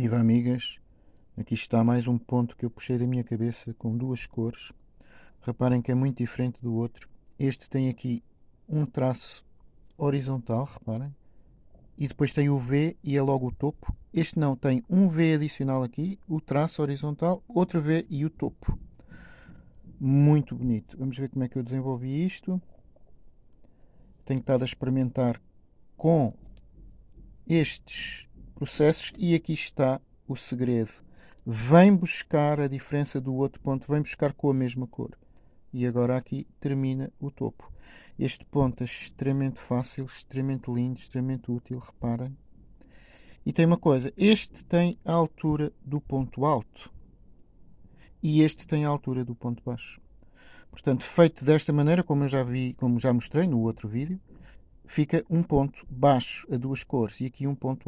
Viva amigas, aqui está mais um ponto que eu puxei da minha cabeça com duas cores. Reparem que é muito diferente do outro. Este tem aqui um traço horizontal, reparem. E depois tem o V e é logo o topo. Este não, tem um V adicional aqui, o traço horizontal, outro V e o topo. Muito bonito. Vamos ver como é que eu desenvolvi isto. Tenho estado a experimentar com estes processos e aqui está o segredo. Vem buscar a diferença do outro ponto, vem buscar com a mesma cor. E agora aqui termina o topo. Este ponto é extremamente fácil, extremamente lindo, extremamente útil, reparem. E tem uma coisa, este tem a altura do ponto alto e este tem a altura do ponto baixo. Portanto, feito desta maneira, como eu já vi, como já mostrei no outro vídeo, fica um ponto baixo a duas cores e aqui um ponto